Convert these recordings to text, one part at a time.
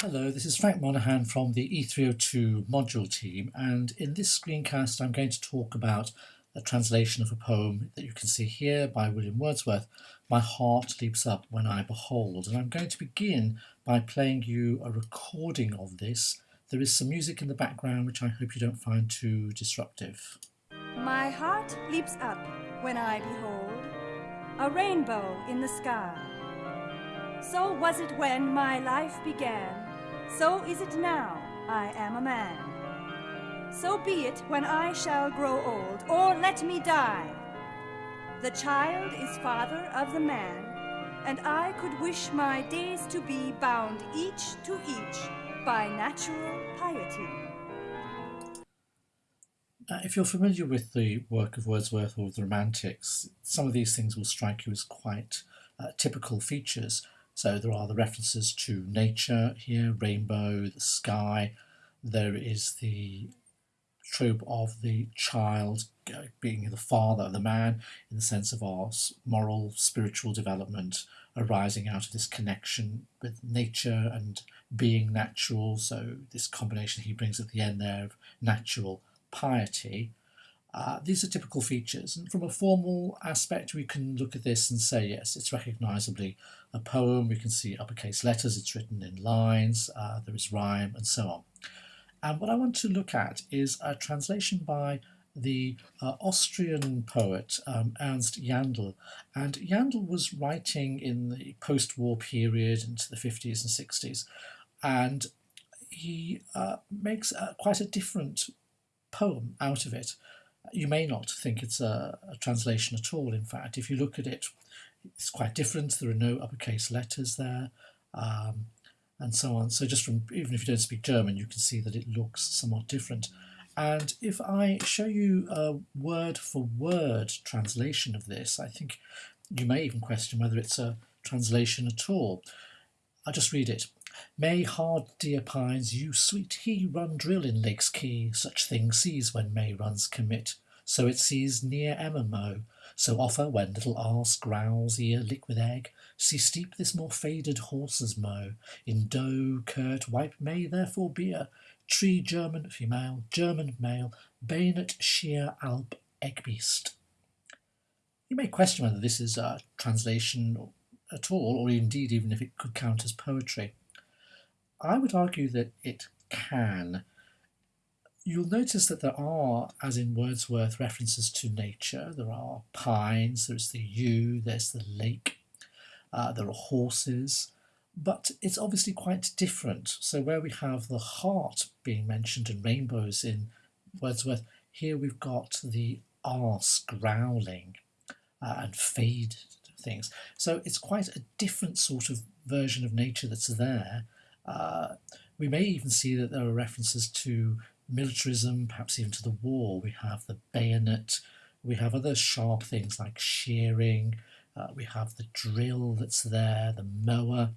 Hello, this is Frank Monaghan from the E302 module team and in this screencast I'm going to talk about a translation of a poem that you can see here by William Wordsworth, My Heart Leaps Up When I Behold. And I'm going to begin by playing you a recording of this. There is some music in the background which I hope you don't find too disruptive. My heart leaps up when I behold a rainbow in the sky. So was it when my life began so is it now I am a man. So be it when I shall grow old, or let me die. The child is father of the man, and I could wish my days to be bound each to each by natural piety. Uh, if you're familiar with the work of Wordsworth or the Romantics, some of these things will strike you as quite uh, typical features. So there are the references to nature here, rainbow, the sky. There is the trope of the child being the father of the man in the sense of our moral, spiritual development arising out of this connection with nature and being natural. So this combination he brings at the end there of natural piety. Uh, these are typical features, and from a formal aspect, we can look at this and say, yes, it's recognisably a poem. We can see uppercase letters, it's written in lines, uh, there is rhyme, and so on. And what I want to look at is a translation by the uh, Austrian poet um, Ernst Jandl. And Jandl was writing in the post-war period into the 50s and 60s, and he uh, makes quite a different poem out of it you may not think it's a, a, translation at all. In fact, if you look at it, it's quite different. There are no uppercase letters there, um, and so on. So just from even if you don't speak German, you can see that it looks somewhat different. And if I show you a word for word translation of this, I think you may even question whether it's a translation at all. I'll just read it. May hard dear pines you sweet he run drill in Lake's Key, such things sees when May runs commit, so it sees near Emma mow. so offer when little arse growls ear liquid egg, see steep this more faded horse's mow, in doe, curt, wipe May therefore beer, tree German female, German male, bayonet sheer alp egg beast. You may question whether this is a translation at all, or indeed even if it could count as poetry. I would argue that it can. You'll notice that there are, as in Wordsworth, references to nature. There are pines, there's the yew, there's the lake, uh, there are horses, but it's obviously quite different. So where we have the heart being mentioned and rainbows in Wordsworth, here we've got the arse growling uh, and faded things. So it's quite a different sort of version of nature that's there uh, we may even see that there are references to militarism, perhaps even to the war. We have the bayonet, we have other sharp things like shearing, uh, we have the drill that's there, the mower.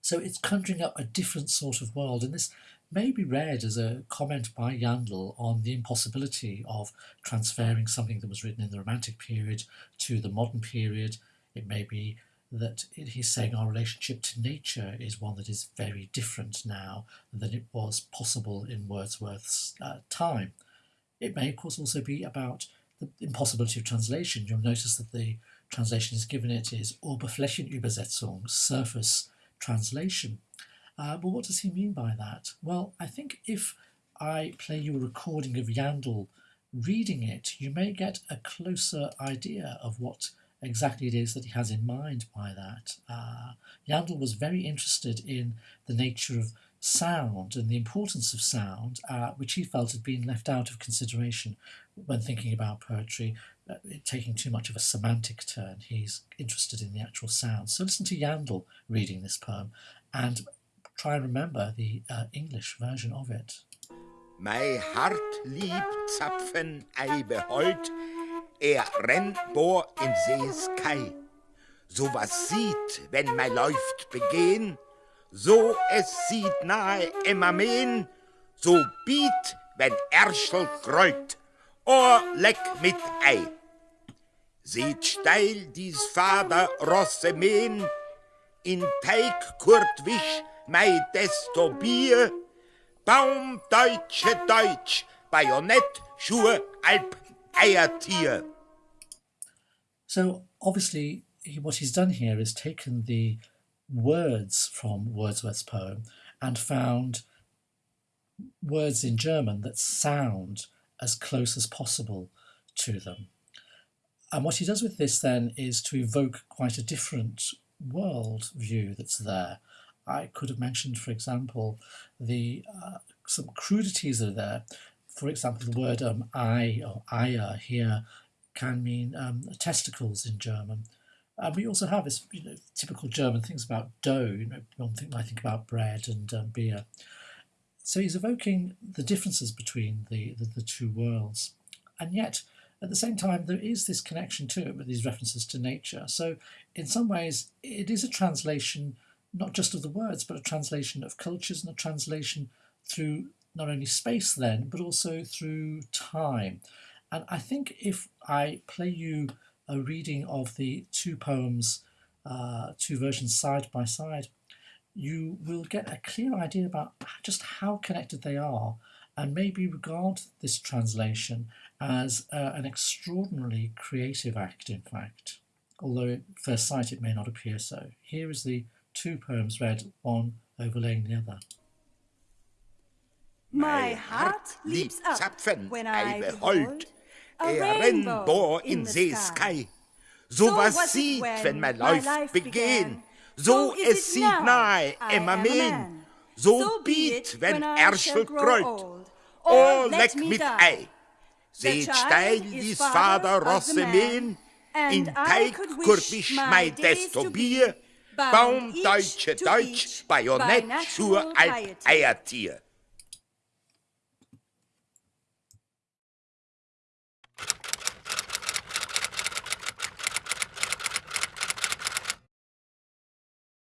So it's conjuring up a different sort of world, and this may be read as a comment by Jandl on the impossibility of transferring something that was written in the Romantic period to the modern period. It may be that he's saying our relationship to nature is one that is very different now than it was possible in Wordsworth's uh, time. It may, of course, also be about the impossibility of translation. You'll notice that the translation is given it is Oberflächenübersetzung, surface translation. Uh, but what does he mean by that? Well, I think if I play you a recording of Jandl reading it, you may get a closer idea of what exactly it is that he has in mind by that. Uh, Jandl was very interested in the nature of sound and the importance of sound, uh, which he felt had been left out of consideration when thinking about poetry, uh, taking too much of a semantic turn. He's interested in the actual sound. So listen to Jandl reading this poem and try and remember the uh, English version of it. My heart lieb Zapfen ei behold, er rennt bor in sees Kai. So was sieht, wenn mei läuft begehen, so es sieht nahe immer mehen, so biet, wenn Erschel grollt, or leck mit Ei. Seht steil dies Vater Rosse mähen, in Teig Kurt Wisch mei desto Bier. Baum, Deutsche, Deutsch, Bajonett, Schuhe, Alp, So obviously, he, what he's done here is taken the words from Wordsworth's poem and found words in German that sound as close as possible to them. And what he does with this then is to evoke quite a different world view that's there. I could have mentioned, for example, the uh, some crudities are there. For example, the word um, "I" or "Eier" here can mean um, testicles in German. And we also have this, you know, typical German things about dough. You know, one thing I think about bread and um, beer. So he's evoking the differences between the, the, the two worlds, and yet at the same time there is this connection to it with these references to nature. So in some ways it is a translation not just of the words, but a translation of cultures and a translation through not only space then, but also through time. And I think if I play you a reading of the two poems, uh, two versions side by side, you will get a clear idea about just how connected they are and maybe regard this translation as uh, an extraordinarily creative act, in fact, although at first sight it may not appear so. Here is the two poems read, one overlaying the other. My heart leaps up Zapfen, when I Eibe behold Holt, a er rainbow Rennbohr in in the See sky. Sky. So So was was it sieht, when wenn man my läuft, life begehen. began. So So is es it sieht now. nahe, I immer am a mehr. man. So So be biet, it wenn when I Erschel shall grow kreut. old, Oh, or let leck me mit die. Ei. The Seht child steil, is ließ father Vater of the Rosse man, mähen. and In I Teig could wish kurbisch my mei days desto to be Bier. bound Baum, each Deutsche, to Deutsch, each Bajonett, by Schuhe, natural Alp, piety. Eiertier.